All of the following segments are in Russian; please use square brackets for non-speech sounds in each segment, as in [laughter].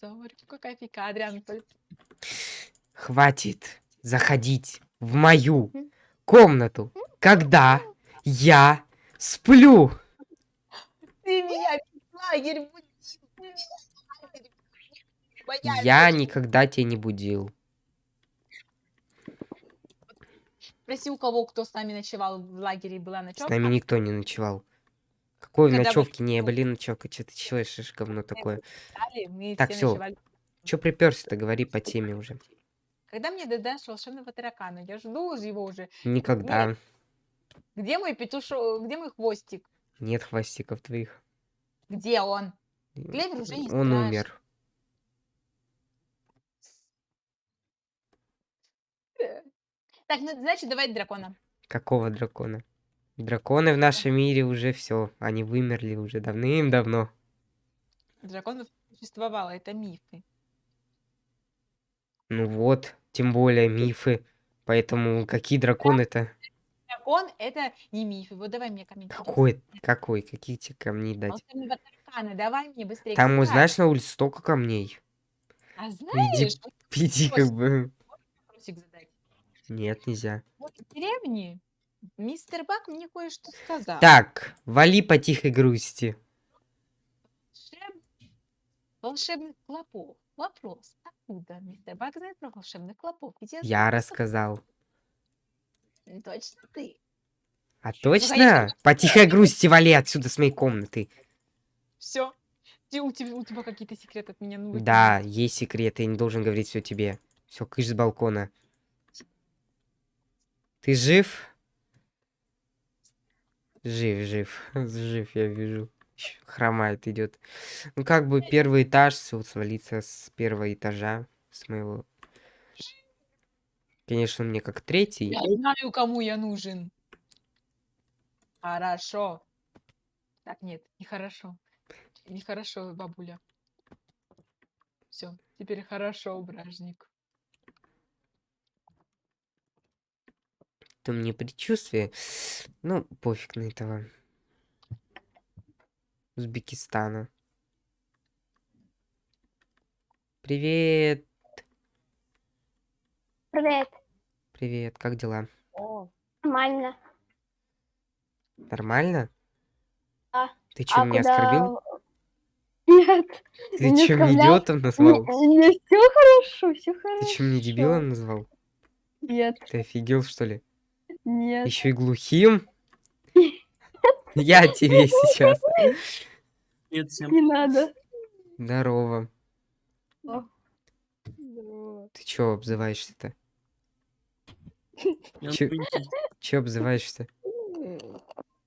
Зорька, кофейка. Адриан, Хватит заходить в мою комнату, когда я сплю. Ты меня лагерь будил. Я никогда тебя не будил. Спроси у кого, кто с нами ночевал в лагере и была С ночевка. нами никто не ночевал. Какой Когда ночевки? Не, блин, ночевка. Что ты чешешь, говно такое? Так, все ночевали. Че приперся-то? Говори по теме уже. Когда мне дадашь волшебного таракана? Я жду его уже. Никогда. Где мой петушок? Где мой хвостик? Нет хвостиков твоих. Где он? Клевер уже не Он страшен. умер. Так, ну, значит, давай дракона. Какого дракона? Драконы в нашем мире уже все. Они вымерли уже давным-давно. Драконов существовало, это мифы. Ну вот, тем более мифы. Поэтому какие драконы-то? Дракон это не мифы. Вот давай мне камень. Какой? Какой? Какие тебе камни дать? Таракана, давай мне быстрее. Там, знаешь, на улице столько камней. А знаешь, вот Иди как бы. Нет, нельзя. Вот в деревне мистер Бак мне кое-что сказал. Так, вали по тихой грусти. Волшеб- Волшебных клопов. Вопрос. Откуда мистер Бак знает про волшебных клопов? Ведь я рассказал. Точно ты. А Ну, конечно, точно? По тихой грусти вали отсюда с моей комнаты. Все. У тебя, у тебя какие-то секреты от меня нужны. Да, есть секреты, я не должен говорить все тебе. Все, кыш с балкона. Ты жив? Жив, жив, [laughs] жив, я вижу. Хромает идет. Ну как бы первый этаж, все свалиться с первого этажа, с моего. Конечно, мне как третий. Я знаю, кому я нужен. Хорошо. Так, нет, нехорошо. Нехорошо, бабуля. Все, теперь хорошо, бражник. То мне предчувствие. Ну, пофиг на этого. Узбекистана. Привет, Привет. привет, как дела? О, Нормально. Нормально? Да. Ты что, меня оскорбил? [laughs] Нет. Ты не мне оскорблял. идиотом назвал? все хорошо, все хорошо. Ты что, мне дебилом назвал? Нет, Ты офигел, что ли? Нет. Еще и глухим? Я тебе сейчас. Привет всем. Не надо. Здорово. О, Ты чё обзываешься-то? [laughs] Чё- Чё обзываешься?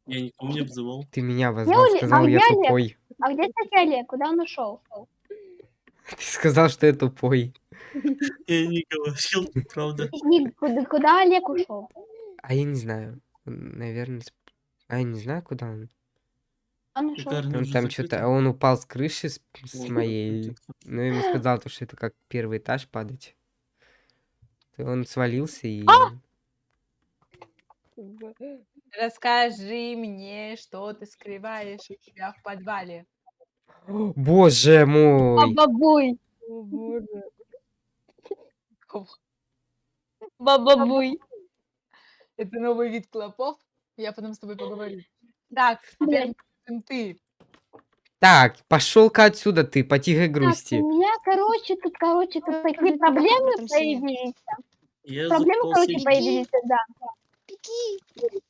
я никого не обзывал. Ты меня обозвал, Оля- сказал, а я тупой. А где, кстати, Олег? Куда он ушел? [laughs] Ты сказал, что я тупой. [laughs] Я не говорил, правда. Куда Олег ушел? А я не знаю. Наверное, а я не знаю, куда он. Он ушел. Шикарно. Он там что-то, он упал с крыши с, с моей. Ну, ему сказал, то, что это как первый этаж падать. То Он свалился и... А! Расскажи мне, что ты скрываешь у себя в подвале. Боже мой! Бабабуй. О, боже. Бабабуй. Это новый вид клопов. Я потом с тобой поговорю. Так, теперь ты. Так, пошел-ка отсюда ты, по тихой Так, грусти. у меня, короче, тут, короче, тут такие проблемы появились. Проблемы, короче, появились, да.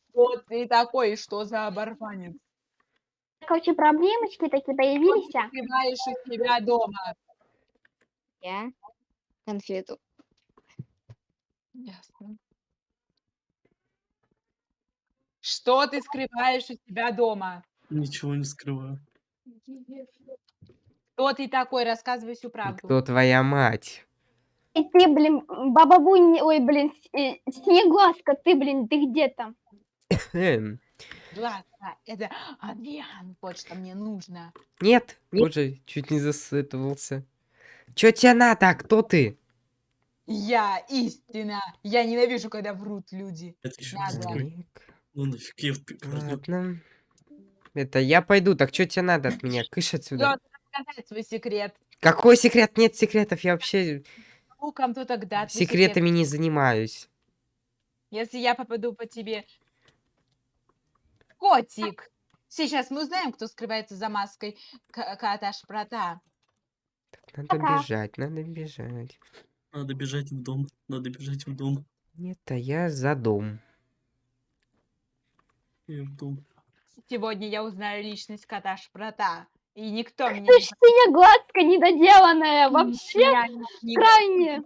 Кто ты такой? Что за оборванец? Короче, проблемочки такие появились. Что ты у себя дома? Я конфету. Ясно. Что ты скрываешь у себя дома? Ничего не скрываю. Кто ты такой? Рассказывай всю правду. Кто твоя мать? И ты, блин, бабабуй, не- ой, блин, э, снегласка, ты, блин, ты где там? [laughs] Ладно, это Адриан, вот что мне нужно. Нет, боже, чуть не засытывался. Чё тебе надо? А Кто ты? Я истина. Я ненавижу, когда врут люди. Это еще Ну нафиг, я в пи- пойду. Ладно. Это я пойду, так что тебе надо от меня? Кыш отсюда. ты сказать свой секрет. Какой секрет? Нет секретов, я вообще Ну, кому то тогда твой секрет. секретами не занимаюсь. Если я попаду по тебе... Котик! Сейчас мы узнаем, кто скрывается за маской к- кота Шпрота. Надо Пока. бежать, надо бежать. Надо бежать в дом. Надо бежать в дом. Нет, а я за дом. Я. Сегодня я узнаю личность кота Шпрота. И никто меня Ты не ж синеглазка недоделанная, вообще Я не- крайне.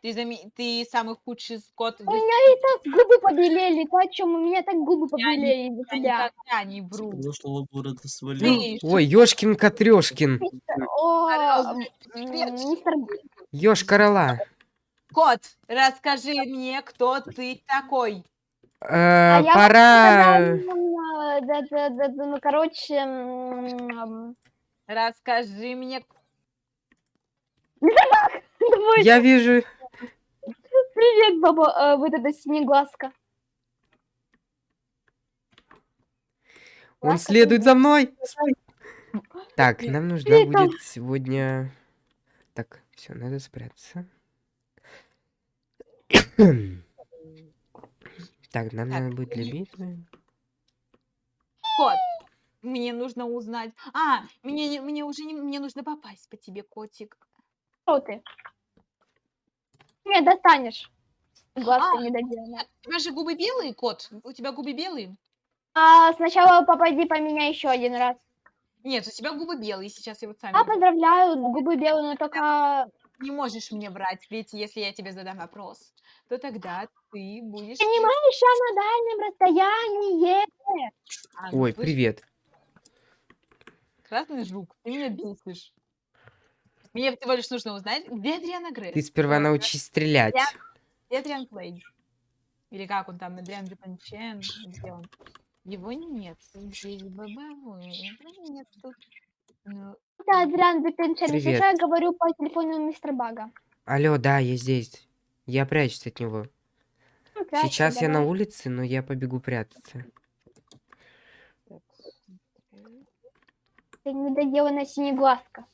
Ты, заме- ты самый худший кот. У меня и так губы побелели, ты о чем? У меня так губы Я побелели Я тебя. никогда не вру. Прошлого города свалил. Ой, ёшкин мистер Ёж корола. Кот, расскажи мне, кто ты такой. Э, А я пора... М, Да, да, да, да, ну, короче, Расскажи мне, [laughs] Я вижу... привет, баба, э, вот эта синеглазка. Он следует за мной. Так, нам нужно Привет, будет сегодня... Так, все, надо спрятаться. Так, нам Так, надо будет для и- битвы. кот. Мне нужно узнать. А, мне, не- мне уже не, мне нужно попасть по тебе, котик. Что ты? Меня достанешь. Глазка А. недоделанная. У тебя же губы белые, кот? У тебя губы белые? А сначала попади по меня еще один раз. Нет, у тебя губы белые, сейчас я вот сами. А, поздравляю, губы белые, но только... Не можешь мне врать, ведь если я тебе задам вопрос, то тогда ты будешь... Понимаешь, я на дальнем расстоянии. А, ну, Ой, слышь, привет. Красный жук, ты меня бесишь. Мне всего лишь нужно узнать, где Адриана Грей. Ты сперва научись стрелять. Где Адриан Клей? Или как он там, Адриан Дюпанчен? Где он? Его нет. Здесь бабовый. Его нет тут. Ну, Это Адриан Привет. что, я говорю по телефону мистера Бага. Алло, да, я здесь. Я прячусь от него. Ну, прячься, Сейчас я на давай. улице, но я побегу прятаться. Ты недоделанная синеглазка.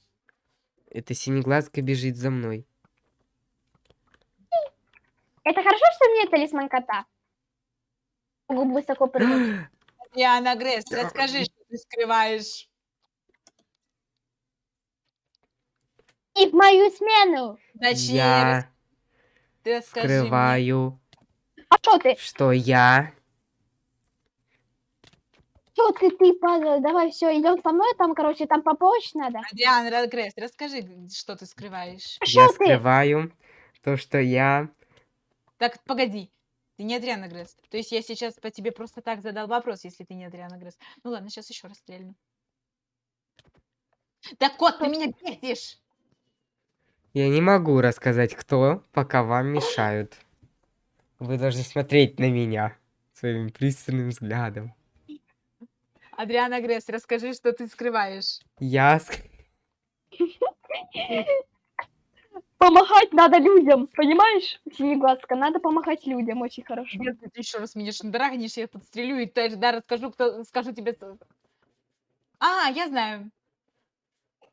Эта синеглазка бежит за мной. Это хорошо, что у меня талисман кота? Могу высоко прыгать. Адриана [gasps] Гресс, расскажи, что ты скрываешь. И в мою смену. Точнее, Я ты скрываю, А что ты? что я... Что ты, ты, падла? Давай, все, идем со мной, там, короче, там поповыч надо. Адриан Гресс, расскажи, что ты скрываешь. А Я ты? скрываю то, что я... Так, погоди. Ты не Адриана Гресс. То есть я сейчас по тебе просто так задал вопрос, если ты не Адриана Гресс. Ну ладно, сейчас еще раз стрельну. Да, кот, ты меня бесишь! Я не могу рассказать, кто, пока вам мешают. Вы должны смотреть на меня своим пристальным взглядом. Адриана Гресс, расскажи, что ты скрываешь. Я... Помогать надо людям, понимаешь? Синеглазка, надо помогать людям, очень хорошо. Если ты еще раз меня шандарахнешь, я подстрелю и тогда расскажу, кто, скажу тебе... А, я знаю.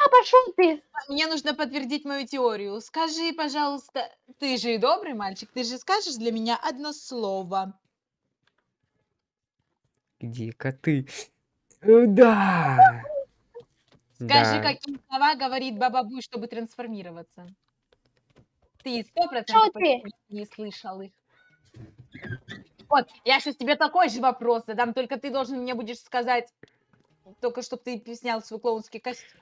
А пошел ты. Мне нужно подтвердить мою теорию. Скажи, пожалуйста, ты же добрый мальчик, ты же скажешь для меня одно слово. Где коты? Э, Да! Скажи, Да. какие слова говорит Баба Буй, чтобы трансформироваться. Ты сто Что процентов ты? почти не слышал их. Вот, я сейчас тебе такой же вопрос задам, только ты должен мне будешь сказать, только чтобы ты снял свой клоунский костюм.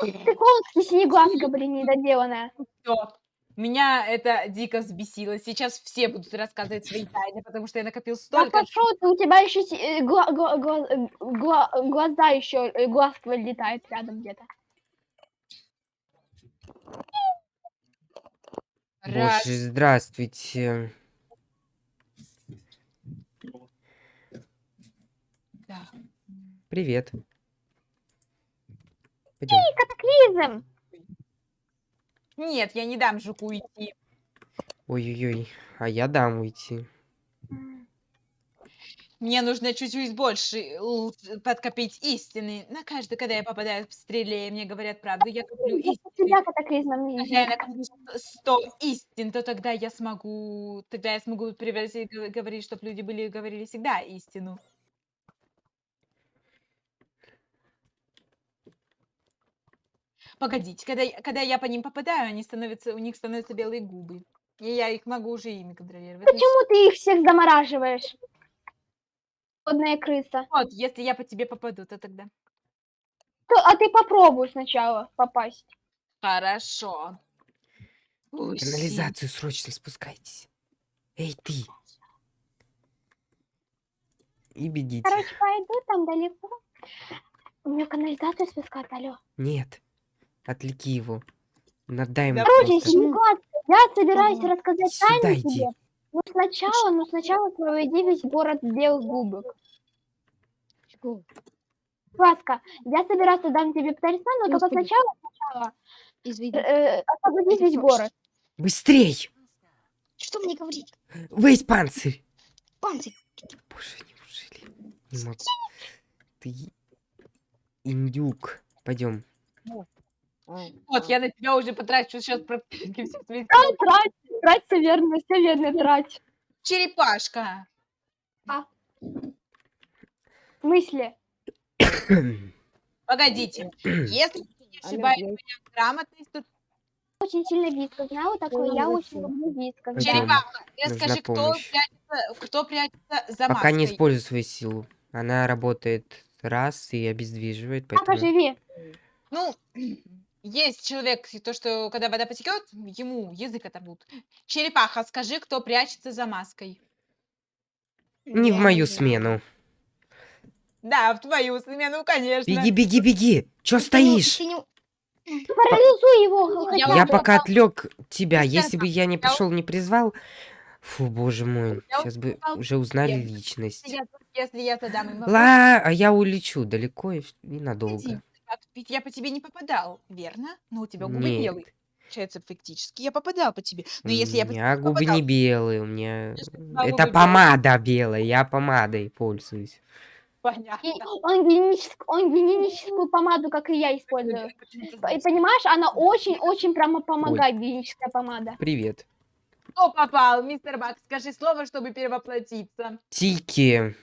Ты клоунский синеглазка, блин, недоделанная. Всё. Меня это дико взбесило. Сейчас все будут рассказывать свои тайны, потому что я накопил А столько. пошел ты, у тебя еще э, гла- гла- гла- э, гла- глаза еще, э, глазка летает рядом где-то. Боже, здравствуйте. Да. Привет. Пойдем. Катаклизм. Нет, я не дам жуку уйти. Ой-ой-ой, а я дам уйти. Мне нужно чуть-чуть больше подкопить истины. На каждый, когда я попадаю в стреле, мне говорят правду. Я коплю истины. тебя катаклизмом не Когда я накоплю 100 истин, то тогда я смогу, тогда я смогу превратить, говорить, чтобы люди были говорили всегда истину. Погодите, когда, я- когда я по ним попадаю, они становятся, у них становятся белые губы. И я их могу уже ими контролировать. Ну, Почему ты их всех замораживаешь? Одная крыса. Вот, если я по тебе попаду, то тогда. То- А ты попробуй сначала попасть. Хорошо. Ой. Канализацию срочно спускайтесь. Эй, ты. И бегите. Короче, пойду там далеко. У меня канализацию спускать, алло. Нет. Отвлеки его. Надай ему Короче. Синеглаз, я собираюсь Ага. рассказать тайну иди. тебе. Но сначала, но сначала проведи весь город белых губок. Ласка, я собираюсь дам тебе талисман, но только сначала, сначала Извини. э, освободить весь город. Быстрей! Что мне говорить? Весь панцирь! Панцирь. Боже, неужели? Не могу. Ты индюк. Пойдем. Вот, я на тебя уже потрачу сейчас практически все свои [laughs] Трать, трать, трать, все верно, все верно, трать. Черепашка. Мысли. Погодите. [coughs] Если я не ошибаюсь, Алло, моя грамотность, то Очень сильно вискас. Знала такое? Я очень люблю. Пойдём. черепаха. Расскажи, кто прячется, кто прячется за Пока не маской. используй свою силу. Она работает раз и обездвиживает, поэтому... живи. Ну, есть человек, то, что когда вода потекет, ему язык оторвут. Черепаха, скажи, кто прячется за маской. Не в мою смену. Да, в твою смену, конечно. Беги, беги, беги! Чё стоишь? ты не- Парализуй его. Я. Я пока попал. отвлек тебя. Сейчас Если бы я не пришел, не призвал. Фу, боже мой. Сейчас бы уже узнали личность. Ла, а я улечу далеко и вс- а ведь я по тебе не попадал, верно? Но у тебя губы Нет. белые. Получается, фактически я попадал по тебе. У Но если я по тебе меня губы попадал, не белые, у меня... У Это помада белая, я помадой пользуюсь. понятно. И Он, гигиеническую, он гигиеническую помаду, как и я, использую. И понимаешь, она очень-очень прямо помогает, гигиеническая помада. Привет. Кто попал, мистер Бак? Скажи слово, чтобы перевоплотиться. Тики.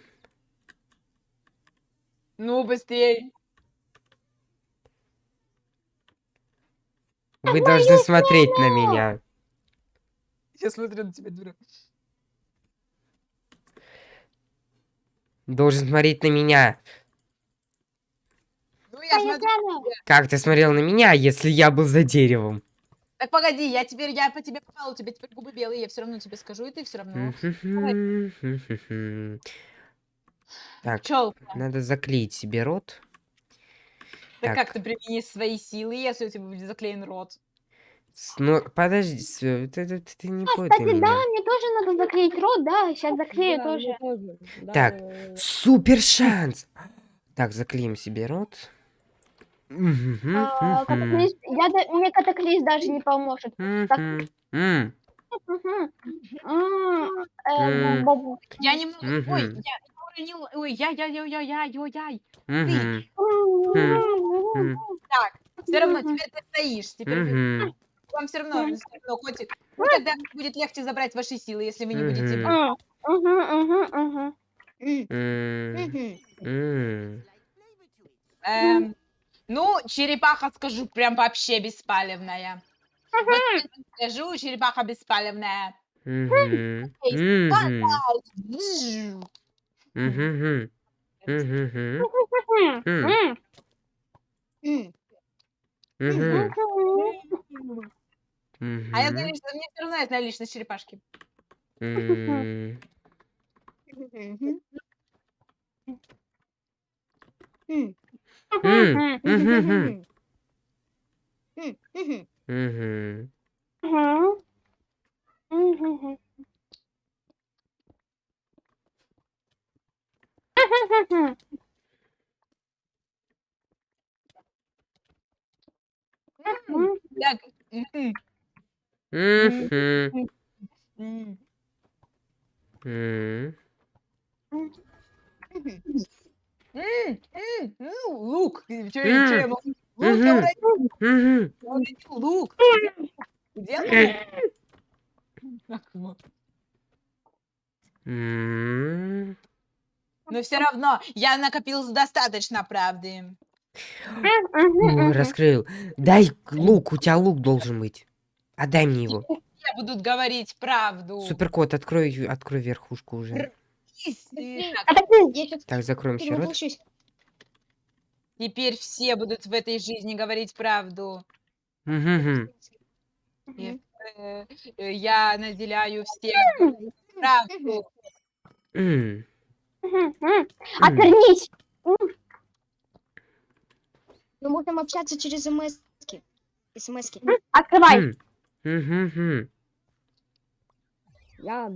Ну, быстрее. Вы должны смотреть на меня. Я смотрю на тебя, дура. Должен смотреть на меня. Ну, я смотрю. Как ты смотрел на меня, если я был за деревом? Так погоди, я теперь, я по тебе попал, у тебя теперь губы белые, я все равно тебе скажу, и ты все равно. Так, Пчелка. надо заклеить себе рот. Так Так. как ты применишь свои силы, если у тебя будет заклеен рот? С- Ну, подожди, с- ты, ты- ты- ты не А, понял кстати, да, меня. мне тоже надо заклеить рот, да, сейчас заклею Да, тоже. мне тоже. Да, Так, да. Супер шанс! Так, заклеим себе рот. Мгм, А, мгм, катаклизм- я да- мне катаклизм даже не поможет. так. мгм, м, Мгм. М, э, М. бабу. Я не могу. Ой, Мгм. я, я уронил. Ой, я, я, я, я, я, я, я. мгм, м, Так, все равно теперь ты стоишь. Теперь вам все равно, всё равно, хоть... Ну, тогда будет легче забрать ваши силы, если вы не будете... М. Эм, ну, черепаха, скажу, прям вообще беспалевная. Вот скажу, черепаха беспалевная. Мгм, М. А я мгм, знаю, что мне все равно знаю личность черепашки. м. М, М, мгм, мгм, мгм. М, мгм. мгм. Мгм. Мгм. Мгм. Мгм. Так, мгм, Мгм, м. м. Мгм. М, м, ну, лук. Чё чё М, я могу? Лук я мгм. уронил, Мгм. я уронил лук. Где где лук? Но всё равно я накопил достаточно правды. О, мгм. раскрыл. Дай лук, у тебя лук должен быть. Отдай мне его. Все будут говорить правду. Суперкот, открой, открой верхушку уже. Так. Я закроем все рот. Теперь все будут в этой жизни говорить правду. Э, э, я наделяю всех правду. Отвернись. Мы можем общаться через СМСки. СМСки. Открывай. М. Мгм, мгм. Я...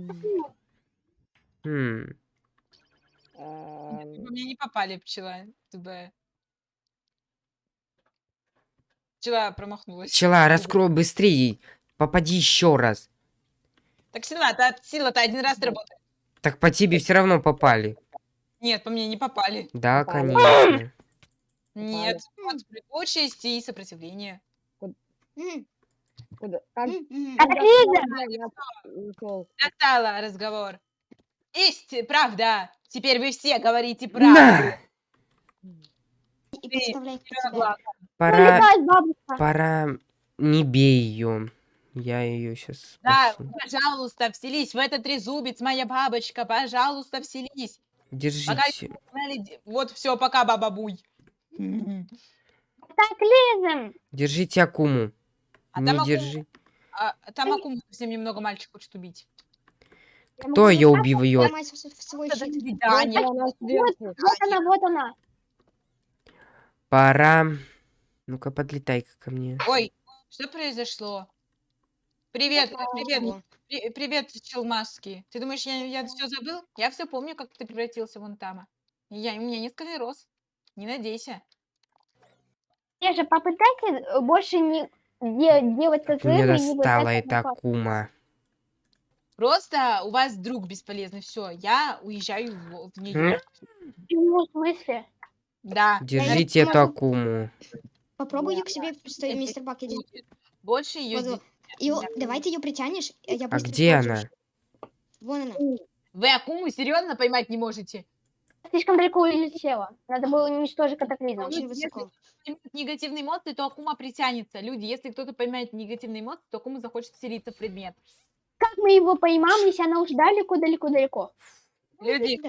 Эм, мне не попали пчела. ТБ. Пчела промахнулась. Пчела, раскрой быстрее. Попади еще раз. Так сила-то, сила-то один раз работает. Так по тебе все равно попали. Нет, по мне не попали. Да, Попали. конечно. Нет, вот прыгучесть и сопротивление. Куда- как- я ушел? Достала разговор. Исти, правда. Теперь вы все говорите правду. Пора, пора... Не бей ее. Я ее сейчас Да, спасу. пожалуйста, вселись в этот трезубец, моя бабочка. Пожалуйста, вселись. Держите. Де- Вот все, пока, баба Буй. Катаклизм. Держите Акуму. А Не держи. а, там Акума совсем немного мальчик хочет убить. Кто ее так убивает? сверху. вот она, вот она. Пора. Ну-ка, подлетай ко мне. Ой, что произошло? Привет, Опа. привет, при- привет, Челмаски. Ты думаешь, я, я все забыл? Я все помню, как ты превратился вон там. Я, у меня не склероз. Не надейся. Же попытайся э, больше не де- делать как Меня рыбы и не достала пытаться эта. Акума. Просто у вас друг бесполезный. Все, я уезжаю в, в Нью-Йорк. Почему, в смысле? Да. Держите эту могу- Акуму. Попробуй ее к себе, что мистер Бак иди. Больше ее Вот, вот. Её- давай ты ее притянешь, а я А где она? прохожусь. Вон она. Вы Акуму серьезно поймать не можете? Слишком далеко улетела. Надо было уничтожить катаклизм. Очень если- высоко. Поймет негативные эмоции, то Акума притянется. Люди, если кто-то поймает негативные эмоции, то Акума захочет вселиться в предмет. Как мы его поймаем, если она уж далеко-далеко-далеко? Люди,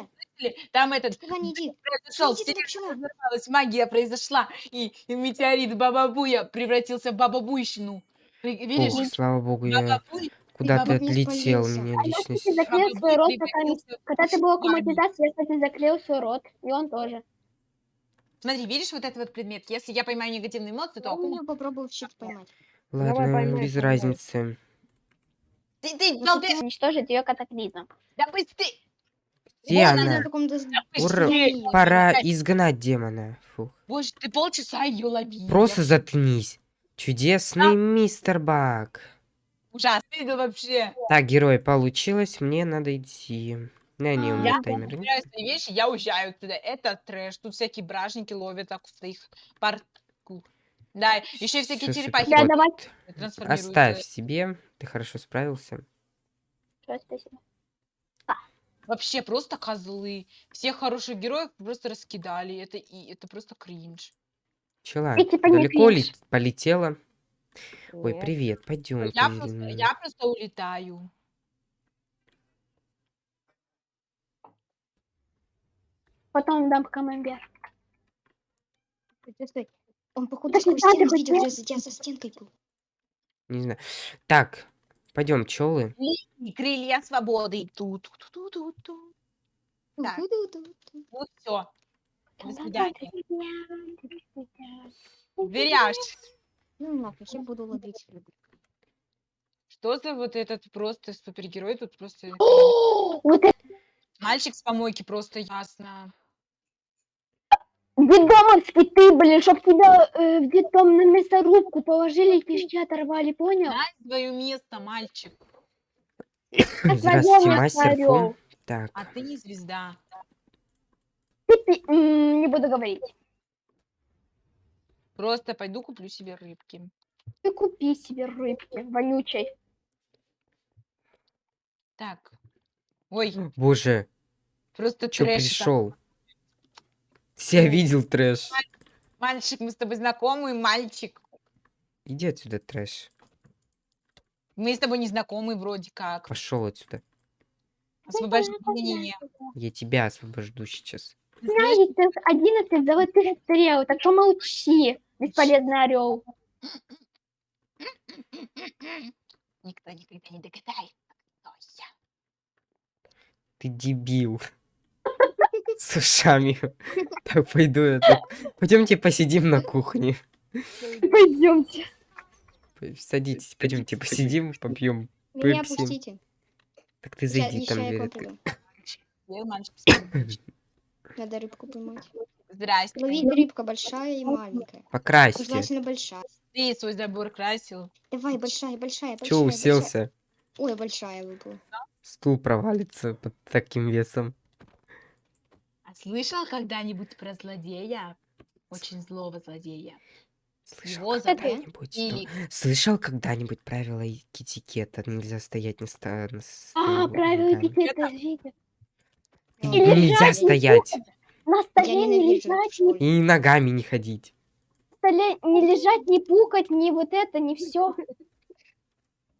Там этот Туда не иди. произошел, разорвалась, магия произошла, и, и метеорит Баба Буя превратился в Баба Видишь, Ох, слава богу, я бабок не отлетел, меня А я, личность. кстати, закрыл свой рот, пока Когда ты магию. аккуматизация, я, кстати, закрыл свой рот. И он тоже. Смотри, видишь вот этот вот предмет? Если я поймаю негативные эмоции, то Я ее попробую в щит поймать. Давай Ладно, поймай, без поймай. разницы. Ты, ты, Ну, балбес, Уничтожить ее катаклизм. да быстрее! Где Вон она? с- Ура. Пора изгнать демона. Фух. Боже, ты полчаса ее ловил. Просто заткнись. Чудесный мистер Бак. Ужасно видел вообще. Так, герой, получилось, мне надо идти. Да, не, у А, меня Я таймер. собираю свои вещи, я уезжаю отсюда. Это трэш. Тут всякие бражники ловят так в своих парку. Да, еще всякие Всё, черепахи Да, давай. Оставь себе. Ты хорошо справился. Спасибо. Вообще просто козлы. Всех хороших героев просто раскидали. Это и это просто кринж. Пчела, Ты типа далеко ли полетела? Ой, Нет. привет, пойдем. Я просто, я просто улетаю. Потом дам камамбер. Он, походу, Так сквозь быть видел, нет. я за стенкой был. Не знаю. Так, пойдем, пчелы. И крылья свободы. Ту -ту -ту -ту -ту -ту. Так. Вот все. До свидания. Зверяш. Ну, нахуй, я буду ловить. Что за вот этот просто супергерой? Тут просто [gasps] Вот это мальчик с помойки просто ясно. детдомовский ты, блин, чтоб тебя э, в детдом на мясорубку положили и кишки оторвали, понял? Знай свое место, мальчик. Здравствуйте, мастер. Фу. Так, А ты не звезда. Не буду говорить. Просто пойду куплю себе рыбки. Ты купи себе рыбки вонючей. Так. Ой, Боже, просто чё трэш. пришел? Себя видел трэш. Мальчик, мы с тобой знакомы, мальчик. Иди отсюда, трэш. Мы с тобой не знакомы вроде как. Пошел отсюда. Освобождение. Я тебя освобожду сейчас. Ты знаешь, Знаете, 11 золотых стрел, так что молчи, бесполезный орел. Никто никогда не догадается, кто я. Ты дебил. С ушами. Так, пойду я так. Пойдемте посидим на кухне. Пойдемте. Садитесь, пойдемте посидим, попьем. Меня Пепси. пустите. Так ты зайди там. я. Я. Надо рыбку поймать. Здрасте. Ловить рыбка большая и маленькая. Покрасьте. Желательно большая. Ты свой забор красил. Давай, большая, большая, большая. Че большая. уселся? Ой, большая выпала. Стул провалится под таким весом. А слышал когда-нибудь про злодея? Очень злого злодея. Слышал когда-нибудь? что- Или Слышал когда-нибудь правила этикета? Нельзя стоять на, ста- на А, правила этикета, видите. Нельзя лежать не стоять. На столе не лежать, школе. И ногами не ходить. на столе не лежать, не пукать, не вот это, не все.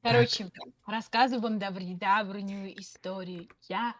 Короче, рассказываю вам давнюю историю. Я